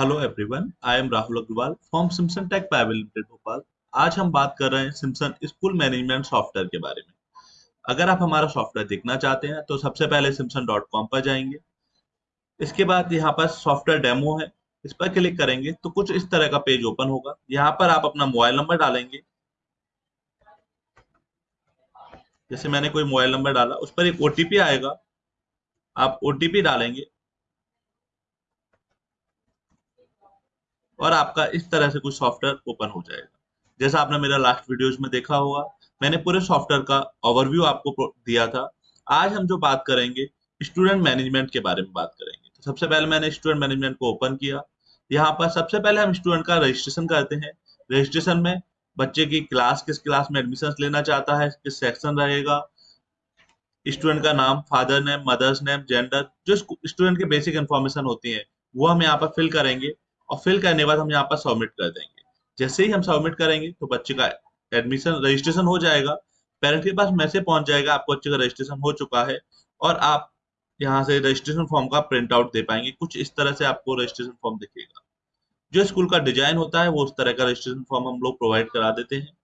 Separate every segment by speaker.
Speaker 1: Hello everyone I am Rahul Agarwal from Simson tech private limited Bhopal आज हम बात कर रहे हैं सिम्सन स्कूल मैनेजमेंट सॉफ्टवेयर के बारे में। अगर आप हमारा सॉफ्टवेयर देखना चाहते हैं तो सबसे पहले सिम्सन डॉट कॉम पर जाएँगे। इसके बाद यहाँ पर सॉफ्टवेयर डेमो है, इस पर क्लिक करेंगे तो कुछ इस तरह का पेज ओपन होगा। यहाँ पर आप अपना मोबाइल नंबर डालेंगे। जैसे मैंने कोई मोबाइल नंबर डाला, उस पर एक ओटीपी आएगा। आप ओटीपी डालेंगे और आपका इस तरह से कुछ सॉफ्टवेयर ओपन हो जाएगा। जैसा आपने मेरा लास्ट वीडियोज़ में देखा होगा, मैंने पूरे सॉफ्टवेयर का ओवरव्यू आपको दिया था। आज हम जो बात करेंगे स्टूडेंट मैनेजमेंट के बारे में बात करेंगे। तो सबसे पहले मैंने स्टूडेंट मैनेजमेंट को ओपन किया। यहाँ पर सबसे पहले हम स्टूडेंट का रजिस्ट्रेशन करते हैं। रजिस्ट्रेशन में बच्चे की क्लास किस क्लास में एडमिशन लेना चाहता है, किस सेक्शन रहेगा। स्टूडेंट का नाम father name mothers name gender जो स्टूडेंट के बेसिक इन्फॉर्मेशन होती है, वो हम यहाँ पर फिल करेंगे। और फिल करने के बाद हम यहाँ पर सबमिट कर देंगे। जैसे ही हम सबमिट करेंगे तो बच्चे का एडमिशन रजिस्ट्रेशन हो जाएगा। पेरेंट के पास मैसेज पहुँच जाएगा, आपको बच्चे का रजिस्ट्रेशन हो चुका है और आप यहाँ से रजिस्ट्रेशन फॉर्म का प्रिंट आउट दे पाएँगे। कुछ इस तरह से आपको रजिस्ट्रेशन फॉर्म दिखेगा। जो स्कूल का डिज़ाइन होता है, वो उस तरह का रजिस्ट्रेशन फॉर्म हम लोग प्रोवाइड करा देते हैं।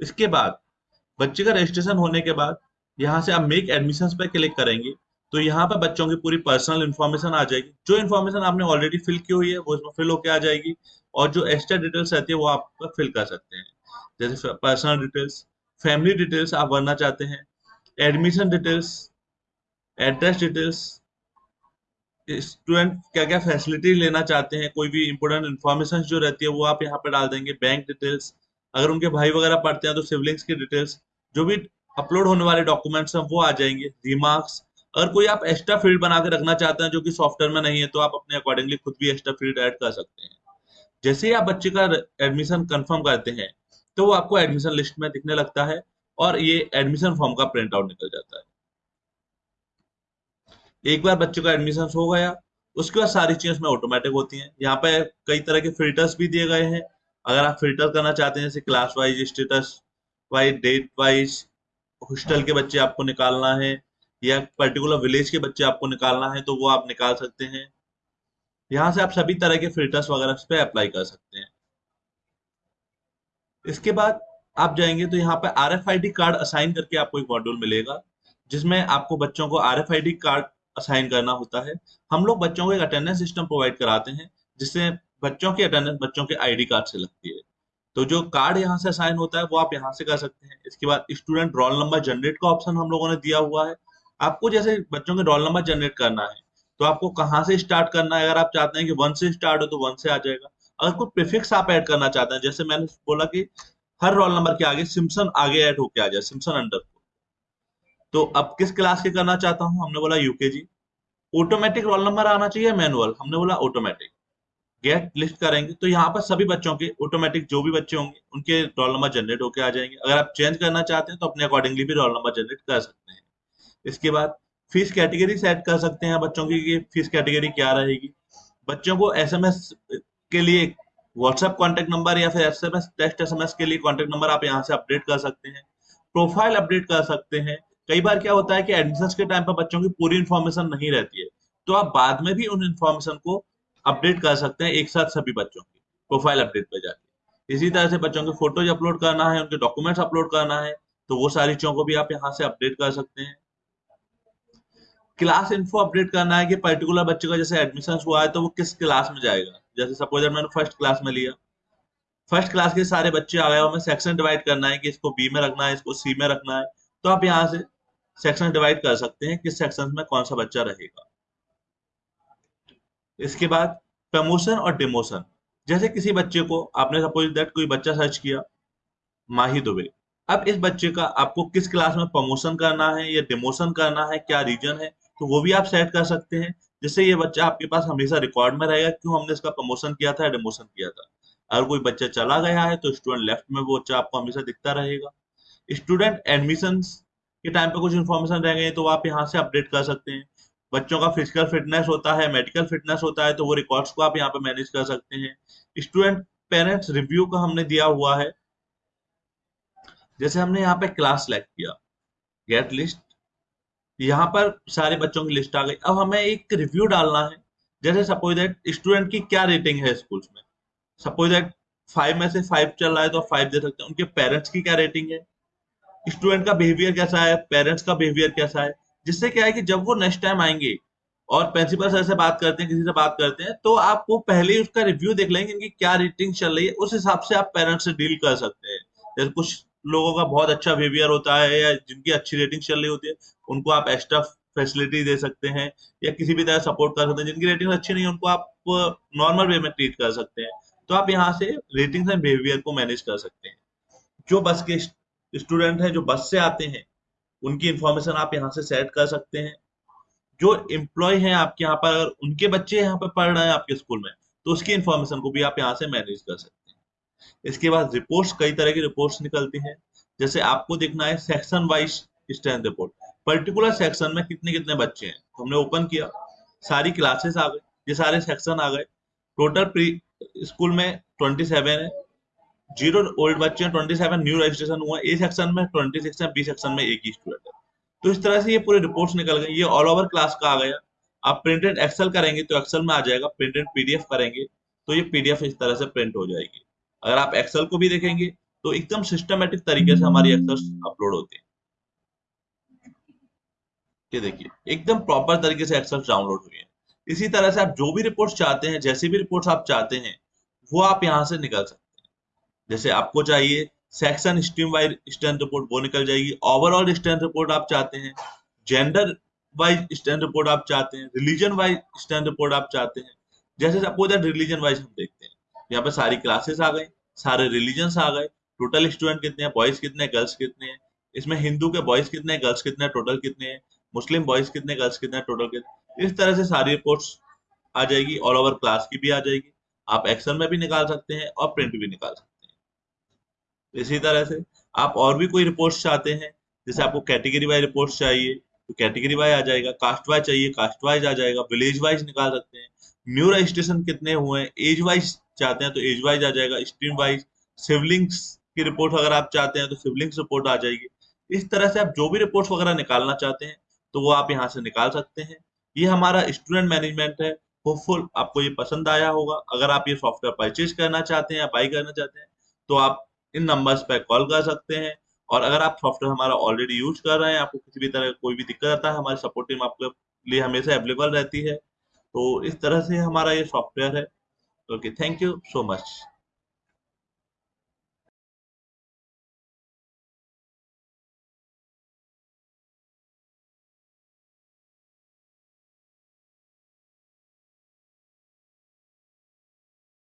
Speaker 1: इसके बाद, बच्चे का रजिस्ट्रेशन होने के बाद, यहाँ से आप मेक एडमिशन पर क्लिक करेंगे। तो यहाँ पर बच्चों की पूरी पर्सनल इन्फॉर्मेशन आ जाएगी। जो इन्फॉर्मेशन आपने ऑलरेडी फिल की हुई है, वो इसमें फिल होकर आ जाएगी और जो एक्स्ट्रा डिटेल्स रहती है, वो आप फिल कर सकते हैं। जैसे पर्सनल डिटेल्स फैमिली डिटेल्स आप भरना चाहते हैं admission details address details student क्या क्या फैसिलिटी लेना चाहते हैं, कोई भी इंपोर्टेंट इन्फॉर्मेशन जो रहती है, वो आप यहाँ पे डाल देंगे। बैंक डिटेल्स अगर उनके भाई वगैरह पढ़ते हैं तो सिवलिंग्स की डिटेल्स जो भी अपलोड होने वाले डॉक्यूमेंट्स हैं, वो आ जाएँगे। रिमार्क्स अगर कोई आप एक्स्ट्रा फ़ील्ड बना के रखना चाहते हैं जो कि सॉफ्टवेयर में नहीं है तो आप अपने अकॉर्डिंगली खुद भी एक्स्ट्रा फ़ील्ड ऐड कर सकते हैं। जैसे ही आप बच्चे का एडमिशन कंफर्म करते हैं तो वो आपको एडमिशन लिस्ट में दिखने लगता है और ये एडमिशन फॉर्म का प्रिंट आउट निकल जाता है। एक बार बच्चे का एडमिशन हो गया, उसके बाद सारी चीज़ें उसमें ऑटोमेटिक होती हैं। यहाँ पे कई तरह के फिल्टर्स भी दिए गए हैं। अगर आप फ़िल्टर करना चाहते हैं, जैसे class wise status wise date wise hostel के बच्चे आपको निकालना है या पर्टिकुलर विलेज के बच्चे आपको निकालना है तो वो आप निकाल सकते हैं। यहाँ से आप सभी तरह के फिल्टर्स वगैरह पे अप्लाई कर सकते हैं। इसके बाद आप जाएँगे तो यहाँ पे R F I D card assign करके आपको एक मॉड्यूल मिलेगा, जिसमें आपको बच्चों को R F I D card assign करना होता है। हम लोग बच्चों को एक अटेंडेंस सिस्टम प्रोवाइड कराते हैं, जिससे बच्चों की अटेंडेंस बच्चों के आईडी कार्ड से लगती है। तो जो कार्ड यहाँ से असाइन होता है, वो आप यहाँ से कर सकते हैं। इसके बाद स्टूडेंट रोल नंबर जनरेट का ऑप्शन हम लोगों ने दिया हुआ है। आपको जैसे बच्चों के रोल नंबर जनरेट करना है तो आपको कहाँ से स्टार्ट करना है? अगर आप चाहते हैं कि वन से स्टार्ट हो तो वन से आ जाएगा। अगर कोई प्रिफिक्स आप ऐड करना चाहते हैं, जैसे मैंने बोला कि हर रोल नंबर के आगे सिम्सन आगे ऐड होके आ जाए सिम्सन अंडर तो अब किस क्लास के करना चाहता हूँ? हमने बोला यूकेजी ऑटोमेटिक रोल नंबर आना चाहिए मैनुअल हमने बोला ऑटोमेटिक गेट लिस्ट करेंगे। तो यहाँ पर सभी बच्चों के ऑटोमेटिक जो भी बच्चे होंगे, उनके रोल नंबर जनरेट होके आ जाएँगे। अगर आप चेंज करना चाहते हैं तो अपने अकॉर्डिंगली भी रोल नंबर जनरेट कर सकते हैं। इसके बाद फ़ीस कैटेगरी सेट कर सकते हैं बच्चों की कि फ़ीस कैटेगरी क्या रहेगी। बच्चों को एसएमएस के लिए व्हाट्सएप कॉन्टेक्ट नंबर या फिर एसएमएस टेक्स्ट एसएमएस के लिए कॉन्टेक्ट नंबर आप यहाँ से अपडेट कर सकते हैं। प्रोफ़ाइल अपडेट कर सकते हैं। कई बार क्या होता है कि एडमिशन के टाइम पर बच्चों की पूरी इन्फॉर्मेशन नहीं रहती है। तो आप बाद में भी उन इन्फॉर्मेशन को अपडेट कर सकते हैं एक साथ सभी बच्चों की प्रोफ़ाइल अपडेट पर जाके। इसी तरह से बच्चों के फ़ोटोज़ अपलोड करना है, उनके डॉक्यूमेंट्स अपलोड करना है तो वो सारी चीज़ों को भी आप यहाँ से अपडेट कर सकते हैं। क्लास इन्फो अपडेट करना है कि पर्टिकुलर बच्चे का जैसे एडमिशन हुआ है तो वो किस क्लास में जाएगा? जैसे सपोज़ मैंने फ़र्स्ट क्लास में लिया। फ़र्स्ट क्लास के सारे बच्चे आ गए, हमें सेक्शन डिवाइड करना है कि इसको बी में रखना है, इसको सी में रखना है। तो आप यहाँ से सेक्शन डिवाइड कर सकते हैं किस सेक्शन में कौन सा बच्चा रहेगा। इसके बाद प्रमोशन और डिमोशन जैसे किसी बच्चे को आपने सपोज़ दैट कोई बच्चा सर्च किया, माही दुबे। अब इस बच्चे का आपको किस क्लास में प्रमोशन करना है या डिमोशन करना है, क्या रीजन है? तो वो भी आप सेट कर सकते हैं। जिससे ये बच्चा आपके पास हमेशा रिकॉर्ड में रहेगा, क्यों हमने इसका प्रमोशन किया था डिमोशन किया था। अगर कोई बच्चा चला गया है तो स्टूडेंट लेफ़्ट में वो बच्चा आपको हमेशा दिखता रहेगा। स्टूडेंट एडमिशन के टाइम पे कुछ इन्फॉर्मेशन रह गई तो आप यहाँ से अपडेट कर सकते हैं। बच्चों का फ़िज़िकल फिटनेस होता है मेडिकल फिटनेस होता है तो वो रिकॉर्ड्स को आप यहाँ पे मैनेज कर सकते हैं। स्टूडेंट पेरेंट्स रिव्यू का हमने दिया हुआ है। जैसे हमने यहाँ पे क्लास सेलेक्ट किया। गेट लिस्ट यहाँ पर सारे बच्चों की लिस्ट आ गई। अब हमें एक रिव्यू डालना है। जैसे सपोज़ दैट स्टूडेंट की क्या रेटिंग है स्कूल में? सपोज़ दैट फाइव में से फाइव चल रहा है तो फाइव दे सकते हैं। उनके पेरेंट्स की क्या रेटिंग है? स्टूडेंट का बिहेवियर कैसा है? पेरेंट्स का बिहेवियर कैसा है? जिससे क्या है कि जब वो नेक्स्ट टाइम आएँगे और प्रिंसिपल सर से बात करते हैं, किसी से बात करते हैं तो आप वो पहले ही उसका रिव्यू देख लेंगे इनकी क्या रेटिंग चल रही है। उस हिसाब से आप पेरेंट्स से डील कर सकते हैं। जैसे कुछ लोगों का बहुत अच्छा बिहेवियर होता है या जिनकी अच्छी रेटिंग चल रही होती है, उनको आप एक्स्ट्रा फैसिलिटी दे सकते हैं या किसी भी तरह सपोर्ट कर सकते हैं। जिनकी रेटिंग अच्छी नहीं है, उनको आप नॉर्मल वे में ट्रीट कर सकते हैं। तो आप यहाँ से रेटिंग्स एंड बिहेवियर को मैनेज कर सकते हैं। जो बस के स्टूडेंट हैं, जो बस से आते हैं, उनकी इंफॉर्मेशन आप यहाँ से सेट कर सकते हैं। जो एम्प्लॉय हैं, आपके यहाँ पर उनके बच्चे यहाँ पर पढ़ रहे हैं आपके स्कूल में तो उसकी इंफॉर्मेशन को भी आप यहाँ से मैनेज कर सकते हैं। इसके बाद रिपोर्ट्स कई तरह की रिपोर्ट्स निकलती हैं। जैसे आपको देखना है section wise strength report particular section में कितने कितने बच्चे हैं? तो हमने ओपन किया। सारी क्लासेस आ गए। ये सारे सेक्शन आ गए। टोटल प्री स्कूल में ट्वेंटी सेवन है। ज़ीरो ओल्ड बच्चे हैं ट्वेंटी सेवन न्यू रजिस्ट्रेशन हुआ। ए सेक्शन में ट्वेंटी सिक्स है बी सेक्शन में एक ही स्टूडेंट है। तो इस तरह से ये पूरे रिपोर्ट्स निकल गए। ये ऑल ओवर क्लास का आ गया। आप प्रिंटेड एक्सेल करेंगे तो एक्सेल में आ जाएगा। प्रिंटेड पीडीएफ करेंगे तो ये पीडीएफ इस तरह से प्रिंट हो जाएगी। अगर आप एक्सेल को भी देखेंगे तो एकदम सिस्टमेटिक तरीके से हमारी एक्सेल अपलोड होती है। ये देखिए, एकदम प्रॉपर तरीके से एक्सेल डाउनलोड हुई है। इसी तरह से आप जो भी रिपोर्ट्स चाहते हैं, जैसी भी रिपोर्ट्स आप चाहते हैं, वो आप यहाँ से निकाल सकते हैं। जैसे आपको चाहिए section stream wise strength report वो निकल जाएगी। ओवरऑल स्ट्रेंथ रिपोर्ट आप चाहते हैं जेंडर वाइज स्ट्रेंथ रिपोर्ट आप चाहते हैं रिलीजन वाइज स्ट्रेंथ रिपोर्ट आप चाहते हैं। जैसे सपोज़ रिलीजन वाइज हम देखते हैं यहाँ पे सारी क्लासेस आ गई, सारे रिलीजन आ गए। टोटल स्टूडेंट कितने हैं? बॉयज़ कितने गर्ल्स कितने हैं? इसमें हिंदू के बॉयज़ कितने हैं? गर्ल्स कितने टोटल कितने हैं? मुस्लिम बॉयज़ कितने गर्ल्स कितने टोटल कितने इस तरह से सारी रिपोर्ट्स आ जाएगी ऑल ओवर क्लास की भी आ जाएगी। आप एक्सेल में भी निकाल सकते हैं और प्रिंट भी निकाल सकते हैं। इसी तरह से आप और भी कोई रिपोर्ट्स चाहते हैं, जैसे आपको कैटेगरी वाइज रिपोर्ट्स चाहिए तो कैटेगरी वाइज आ जाएगा कास्ट वाइज चाहिए कास्ट वाइज आ जाएगा विलेज वाइज निकाल सकते हैं। न्यू रजिस्ट्रेशन कितने हुए एज वाइज चाहते हैं तो एज वाइज आ जाएगा। स्ट्रीम वाइज सिवलिंग्स की रिपोर्ट अगर आप चाहते हैं तो सिवलिंग्स रिपोर्ट आ जाएगी। इस तरह से आप जो भी रिपोर्ट्स वगैरह निकालना चाहते हैं तो वो आप यहाँ से निकाल सकते हैं। ये हमारा स्टूडेंट मैनेजमेंट है। होपफुल आपको ये पसंद आया होगा। अगर आप ये सॉफ्टवेयर परचेज करना चाहते हैं या बाई करना चाहते हैं तो आप इन नंबर्स पर कॉल कर सकते हैं। और अगर आप सॉफ्टवेयर हमारा ऑलरेडी यूज़ कर रहे हैं, आपको किसी भी तरह कोई भी दिक्कत आता है, हमारी सपोर्ट टीम आपके लिए हमेशा अवेलेबल रहती है। तो इस तरह से हमारा ये सॉफ्टवेयर है। Okay thank you so much